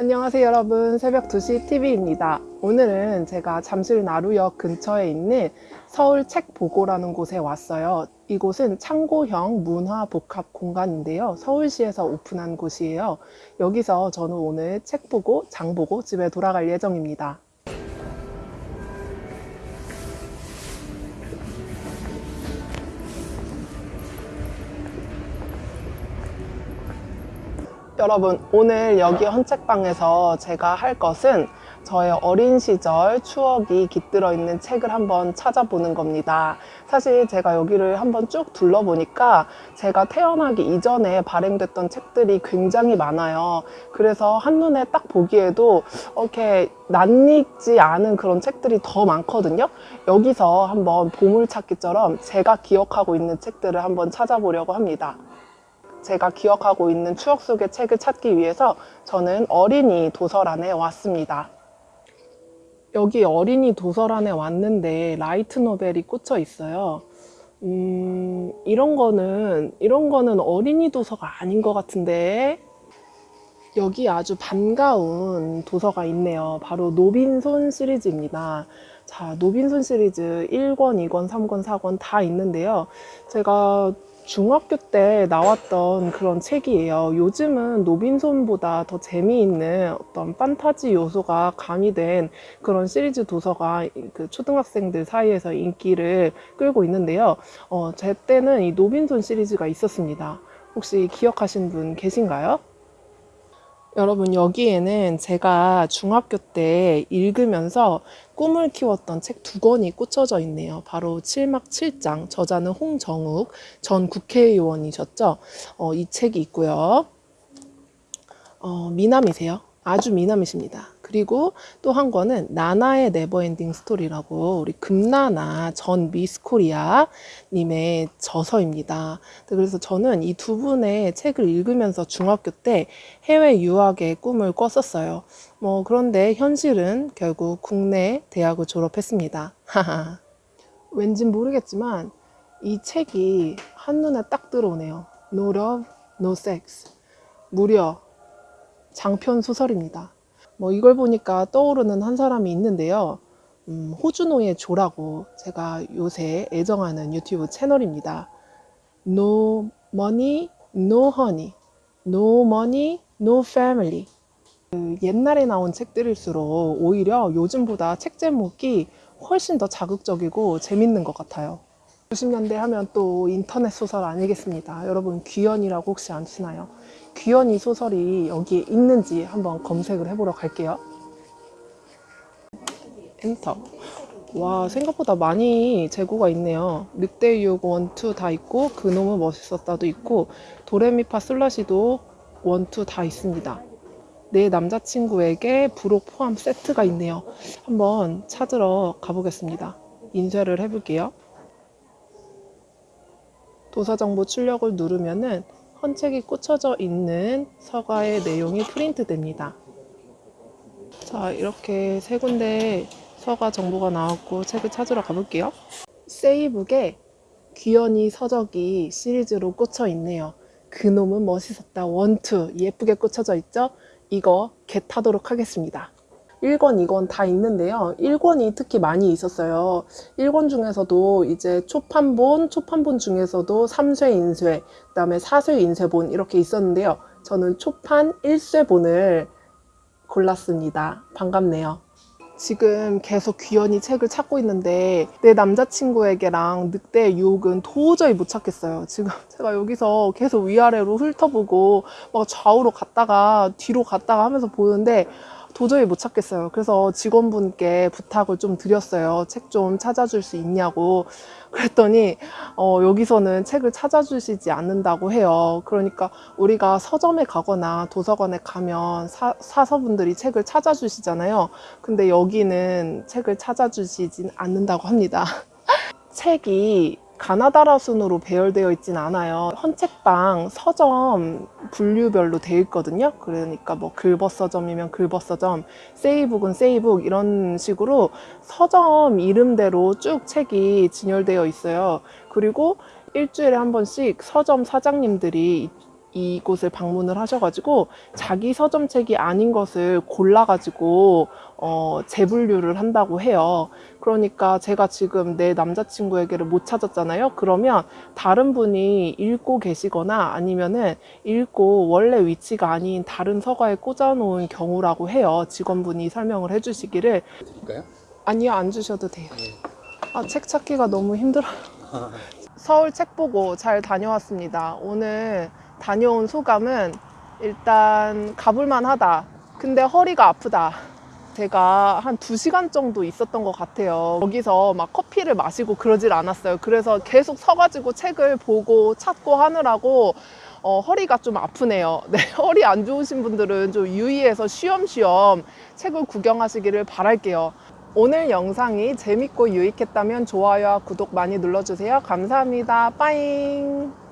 안녕하세요 여러분. 새벽 2시 TV입니다. 오늘은 제가 잠실 나루역 근처에 있는 서울 책보고라는 곳에 왔어요. 이곳은 창고형 문화복합 공간인데요. 서울시에서 오픈한 곳이에요. 여기서 저는 오늘 책 보고 장 보고 집에 돌아갈 예정입니다 여러분 오늘 여기 헌책방에서 제가 할 것은 저의 어린 시절 추억이 깃들어 있는 책을 한번 찾아보는 겁니다. 사실 제가 여기를 한번 쭉 둘러보니까 제가 태어나기 이전에 발행됐던 책들이 굉장히 많아요. 그래서 한눈에 딱 보기에도 이렇게 낯익지 않은 그런 책들이 더 많거든요. 여기서 한번 보물찾기처럼 제가 기억하고 있는 책들을 한번 찾아보려고 합니다 제가 기억하고 있는 추억 속의 책을 찾기 위해서 저는 어린이 도서란에 왔습니다. 여기 어린이 도서란에 왔는데 라이트 노벨이 꽂혀 있어요. 음, 이런 거는, 이런 거는 어린이 도서가 아닌 것 같은데. 여기 아주 반가운 도서가 있네요. 바로 노빈손 시리즈입니다. 자, 노빈손 시리즈 1권, 2권, 3권, 4권 다 있는데요. 제가 중학교 때 나왔던 그런 책이에요. 요즘은 노빈손보다 더 재미있는 어떤 판타지 요소가 가미된 그런 시리즈 도서가 그 초등학생들 사이에서 인기를 끌고 있는데요. 어, 제 때는 이 노빈손 시리즈가 있었습니다. 혹시 기억하신 분 계신가요? 여러분 여기에는 제가 중학교 때 읽으면서 꿈을 키웠던 책 두 권이 꽂혀져 있네요. 바로 7막 7장, 저자는 홍정욱 전 국회의원이셨죠. 어, 이 책이 있고요. 어, 미남이세요. 아주 미남이십니다. 그리고 또 한 권은 나나의 네버엔딩 스토리라고 우리 금나나 전 미스코리아 님의 저서입니다. 그래서 저는 이 두 분의 책을 읽으면서 중학교 때 해외 유학의 꿈을 꿨었어요. 뭐 그런데 현실은 결국 국내 대학을 졸업했습니다. 왠지 모르겠지만 이 책이 한눈에 딱 들어오네요. No love, no sex. 무려 장편 소설입니다. 뭐 이걸 보니까 떠오르는 한 사람이 있는데요. 음, 호주노의 조라고 제가 요새 애정하는 유튜브 채널입니다. No money, no honey. No money, no family. 그 옛날에 나온 책들일수록 오히려 요즘보다 책 제목이 훨씬 더 자극적이고 재밌는 것 같아요. 90년대 하면 또 인터넷 소설 아니겠습니다. 여러분 귀연이라고 혹시 아시나요? 귀연 이 소설이 여기에 있는지 한번 검색을 해보러 갈게요. 엔터. 와 생각보다 많이 재고가 있네요. 늑대유혹 1, 2다 있고 그놈은 멋있었다도 있고 도레미파 슬러시도 1, 2다 있습니다. 내 남자친구에게 부록 포함 세트가 있네요. 한번 찾으러 가보겠습니다. 인쇄를 해볼게요. 도서정보 출력을 누르면은 헌책이 꽂혀져 있는 서가의 내용이 프린트 됩니다. 자 이렇게 세 군데 서가 정보가 나왔고 책을 찾으러 가볼게요. 세이북에 귀연이 서적이 시리즈로 꽂혀 있네요. 그놈은 멋있었다 원투 예쁘게 꽂혀져 있죠? 이거 겟하도록 하겠습니다. 1권, 2권 다 있는데요. 1권이 특히 많이 있었어요. 1권 중에서도 이제 초판본, 초판본 중에서도 3쇄 인쇄, 그 다음에 4쇄 인쇄본 이렇게 있었는데요. 저는 초판 1쇄본을 골랐습니다. 반갑네요. 지금 계속 귀연이 책을 찾고 있는데 내 남자친구에게랑 늑대의 유혹은 도저히 못 찾겠어요. 지금 제가 여기서 계속 위아래로 훑어보고 막 좌우로 갔다가 뒤로 갔다가 하면서 보는데 도저히 못 찾겠어요. 그래서 직원분께 부탁을 좀 드렸어요. 책 좀 찾아줄 수 있냐고. 그랬더니 어, 여기서는 책을 찾아주시지 않는다고 해요. 그러니까 우리가 서점에 가거나 도서관에 가면 사, 사서분들이 책을 찾아주시잖아요. 근데 여기는 책을 찾아주시진 않는다고 합니다. 책이 가나다라 순으로 배열되어 있진 않아요. 헌책방 서점 분류별로 되어 있거든요. 그러니까 뭐 글벗 서점이면 글벗 서점 세이북은 세이북 이런 식으로 서점 이름대로 쭉 책이 진열되어 있어요. 그리고 일주일에 한 번씩 서점 사장님들이 이곳을 방문을 하셔가지고 자기 서점책이 아닌 것을 골라가지고 어, 재분류를 한다고 해요. 그러니까 제가 지금 내 남자친구에게를 못 찾았잖아요. 그러면 다른 분이 읽고 계시거나 아니면은 읽고 원래 위치가 아닌 다른 서가에 꽂아놓은 경우라고 해요. 직원분이 설명을 해주시기를 드릴까요? 아니요 안 주셔도 돼요. 네. 아책 찾기가 너무 힘들어요. 서울 책 보고 잘 다녀왔습니다. 오늘 다녀온 소감은 일단 가볼만 하다. 근데 허리가 아프다. 제가 한 두시간 정도 있었던 것 같아요. 여기서 막 커피를 마시고 그러질 않았어요. 그래서 계속 서가지고 책을 보고 찾고 하느라고 어, 허리가 좀 아프네요. 네, 허리 안 좋으신 분들은 좀 유의해서 쉬엄쉬엄 책을 구경하시기를 바랄게요. 오늘 영상이 재밌고 유익했다면 좋아요와 구독 많이 눌러주세요. 감사합니다. 빠잉!